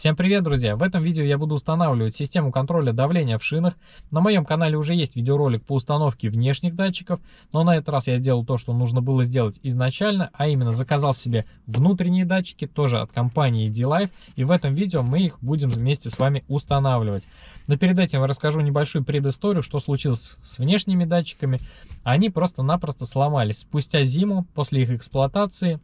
Всем привет, друзья! В этом видео я буду устанавливать систему контроля давления в шинах. На моем канале уже есть видеоролик по установке внешних датчиков, но на этот раз я сделал то, что нужно было сделать изначально, а именно заказал себе внутренние датчики, тоже от компании D-Life, и в этом видео мы их будем вместе с вами устанавливать. Но перед этим я расскажу небольшую предысторию, что случилось с внешними датчиками. Они просто-напросто сломались спустя зиму после их эксплуатации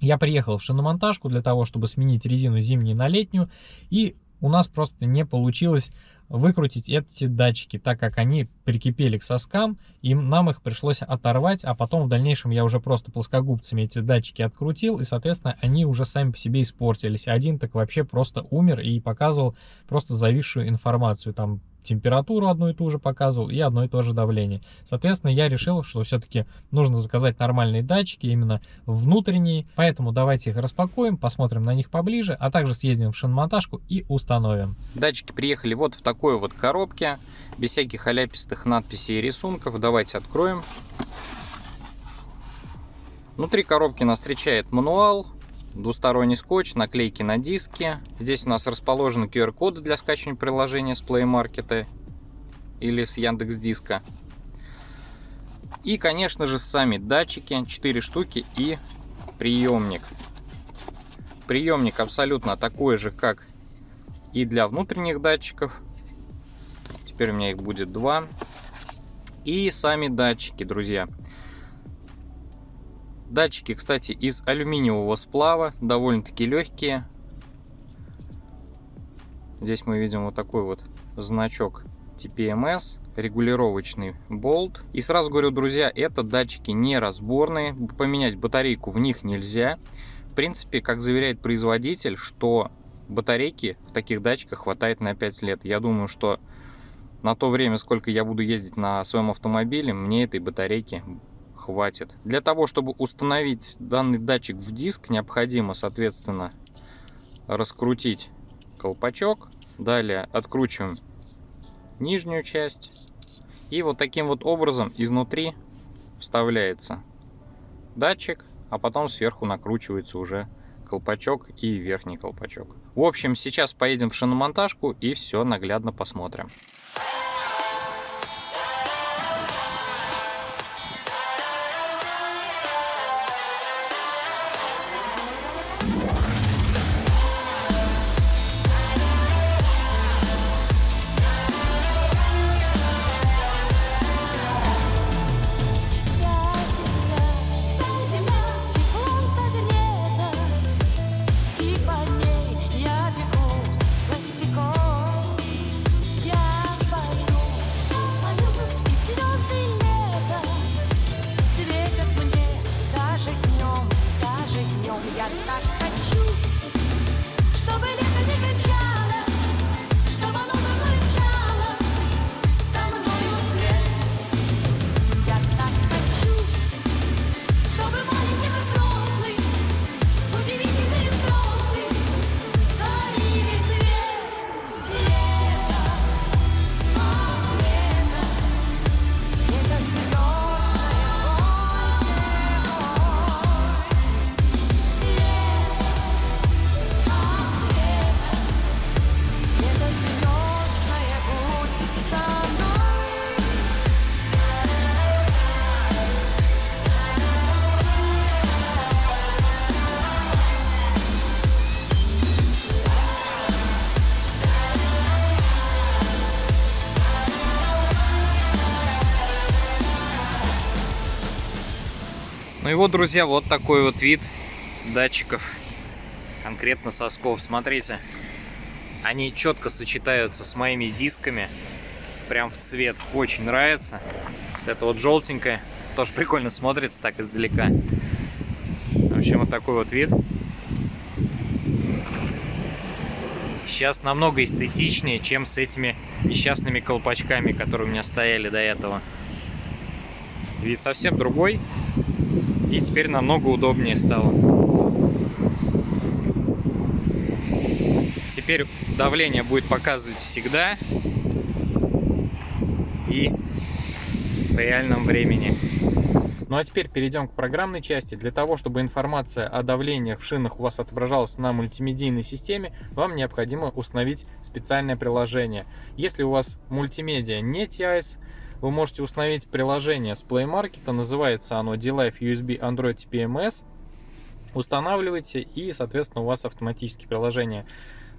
я приехал в шиномонтажку для того, чтобы сменить резину зимнюю на летнюю, и у нас просто не получилось выкрутить эти датчики, так как они прикипели к соскам, и нам их пришлось оторвать, а потом в дальнейшем я уже просто плоскогубцами эти датчики открутил, и, соответственно, они уже сами по себе испортились. Один так вообще просто умер и показывал просто зависшую информацию, там температуру одну и ту же показывал и одно и то же давление. Соответственно, я решил, что все-таки нужно заказать нормальные датчики, именно внутренние. Поэтому давайте их распакуем, посмотрим на них поближе, а также съездим в шиномонтажку и установим. Датчики приехали вот в такой вот коробке, без всяких халяпистых надписей и рисунков. Давайте откроем. Внутри коробки нас встречает мануал, двусторонний скотч, наклейки на диски. Здесь у нас расположены QR-коды для скачивания приложения с Play Market или с Яндекс Диска. И, конечно же, сами датчики, 4 штуки и приемник. Приемник абсолютно такой же, как и для внутренних датчиков. Теперь у меня их будет два. И сами датчики, друзья. Датчики, кстати, из алюминиевого сплава, довольно-таки легкие. Здесь мы видим вот такой вот значок TPMS, регулировочный болт. И сразу говорю, друзья, это датчики не разборные, поменять батарейку в них нельзя. В принципе, как заверяет производитель, что батарейки в таких датчиках хватает на 5 лет. Я думаю, что на то время, сколько я буду ездить на своем автомобиле, мне этой батарейки хватит. Для того, чтобы установить данный датчик в диск, необходимо, соответственно, раскрутить колпачок. Далее откручиваем нижнюю часть. И вот таким вот образом изнутри вставляется датчик, а потом сверху накручивается уже колпачок и верхний колпачок. В общем, сейчас поедем в шиномонтажку и все наглядно посмотрим. Ну и вот, друзья, вот такой вот вид датчиков, конкретно сосков. Смотрите, они четко сочетаются с моими дисками, прям в цвет. Очень нравится. Это вот желтенькое, тоже прикольно смотрится так издалека. В общем, вот такой вот вид. Сейчас намного эстетичнее, чем с этими несчастными колпачками, которые у меня стояли до этого. Вид совсем другой. И теперь намного удобнее стало. Теперь давление будет показывать всегда и в реальном времени. Ну а теперь перейдем к программной части. Для того, чтобы информация о давлениях в шинах у вас отображалась на мультимедийной системе, вам необходимо установить специальное приложение. Если у вас мультимедиа не TIS, вы можете установить приложение с Play Market, называется оно D-Life USB Android TPMS. Устанавливайте и, соответственно, у вас автоматически приложение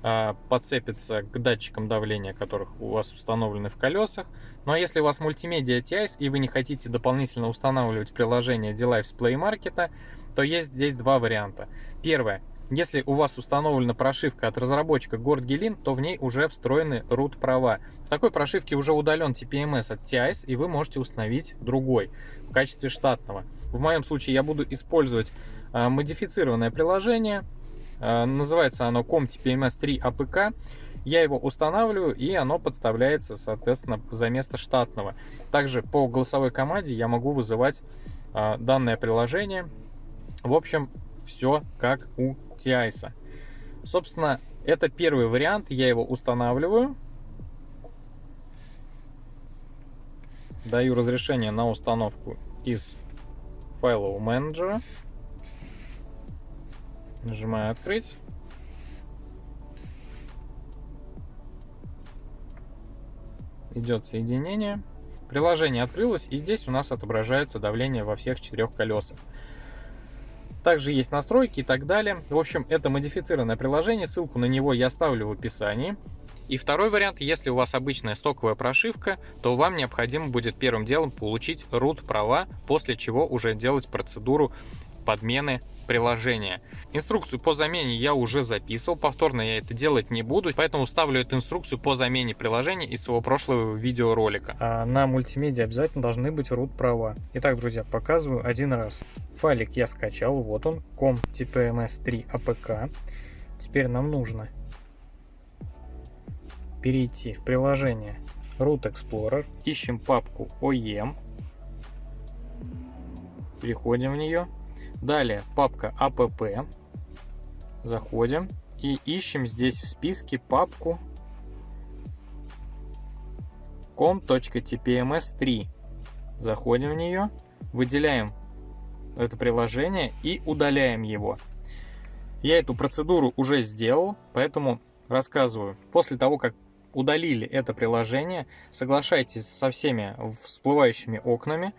а, подцепится к датчикам давления, которых у вас установлены в колесах. Ну а если у вас мультимедиа TIS и вы не хотите дополнительно устанавливать приложение D-Life с Play Market, то есть здесь два варианта. Первое. Если у вас установлена прошивка от разработчика Gord то в ней уже встроены root права. В такой прошивке уже удален TPMS от TIS, и вы можете установить другой в качестве штатного. В моем случае я буду использовать а, модифицированное приложение. А, называется оно COM-TPMS3 APK. Я его устанавливаю, и оно подставляется, соответственно, за место штатного. Также по голосовой команде я могу вызывать а, данное приложение. В общем, все как у TIS. Собственно, это первый вариант, я его устанавливаю. Даю разрешение на установку из файлового менеджера. Нажимаю «Открыть». Идет соединение. Приложение открылось, и здесь у нас отображается давление во всех четырех колесах. Также есть настройки и так далее. В общем, это модифицированное приложение, ссылку на него я оставлю в описании. И второй вариант, если у вас обычная стоковая прошивка, то вам необходимо будет первым делом получить root права, после чего уже делать процедуру подмены приложения. Инструкцию по замене я уже записывал, повторно я это делать не буду, поэтому ставлю эту инструкцию по замене приложения из своего прошлого видеоролика. А на мультимедиа обязательно должны быть root права. Итак, друзья, показываю один раз. Файлик я скачал, вот он, com.tpms3 apk. Теперь нам нужно перейти в приложение Root Explorer, ищем папку OEM, переходим в нее, Далее папка app. Заходим и ищем здесь в списке папку com.tpms3. Заходим в нее, выделяем это приложение и удаляем его. Я эту процедуру уже сделал, поэтому рассказываю. После того, как удалили это приложение, соглашайтесь со всеми всплывающими окнами,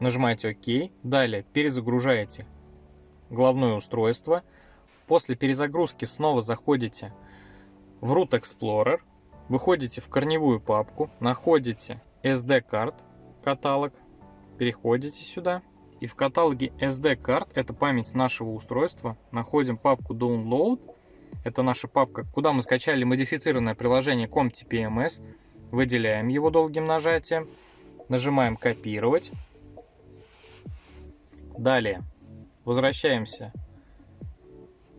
Нажимаете ОК. Далее перезагружаете главное устройство. После перезагрузки снова заходите в Root Explorer. Выходите в корневую папку, находите SD-карт каталог, переходите сюда. И в каталоге SD-карт, это память нашего устройства, находим папку Download. Это наша папка, куда мы скачали модифицированное приложение ComTPMS. Выделяем его долгим нажатием. Нажимаем копировать. Далее. Возвращаемся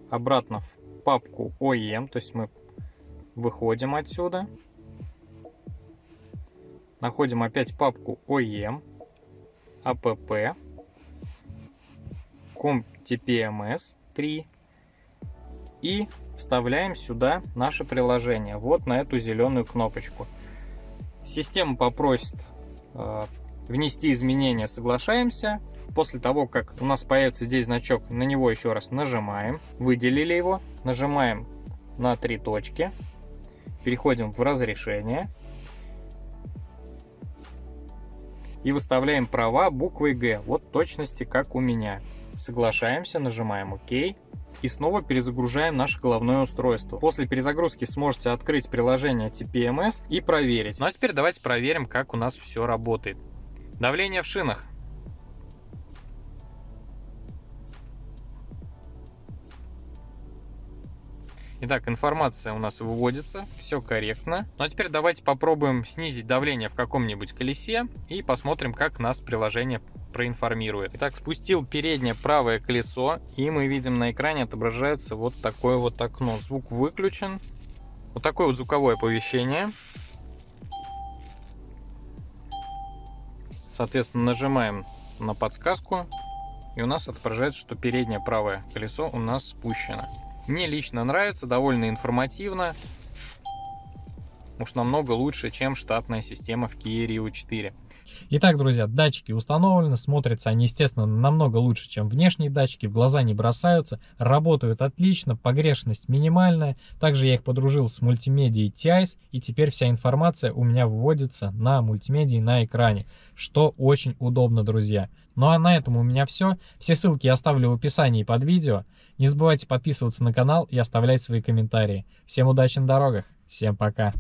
обратно в папку OEM, то есть мы выходим отсюда, находим опять папку OEM, app, CompTPMS 3 и вставляем сюда наше приложение, вот на эту зеленую кнопочку. Система попросит э, внести изменения, соглашаемся, После того, как у нас появится здесь значок, на него еще раз нажимаем. Выделили его. Нажимаем на три точки. Переходим в разрешение. И выставляем права буквой Г. Вот точности, как у меня. Соглашаемся, нажимаем ОК. И снова перезагружаем наше головное устройство. После перезагрузки сможете открыть приложение TPMS и проверить. Ну а теперь давайте проверим, как у нас все работает. Давление в шинах. Итак, информация у нас выводится, все корректно. Ну а теперь давайте попробуем снизить давление в каком-нибудь колесе и посмотрим, как нас приложение проинформирует. Итак, спустил переднее правое колесо, и мы видим на экране отображается вот такое вот окно. Звук выключен. Вот такое вот звуковое оповещение. Соответственно, нажимаем на подсказку, и у нас отображается, что переднее правое колесо у нас спущено. Мне лично нравится, довольно информативно. уж намного лучше, чем штатная система в Kia Rio 4. Итак, друзья, датчики установлены, смотрятся они, естественно, намного лучше, чем внешние датчики, в глаза не бросаются, работают отлично, погрешность минимальная. Также я их подружил с мультимедией TIS, и теперь вся информация у меня выводится на мультимедии на экране, что очень удобно, друзья. Ну а на этом у меня все. Все ссылки я оставлю в описании под видео. Не забывайте подписываться на канал и оставлять свои комментарии. Всем удачи на дорогах, всем пока!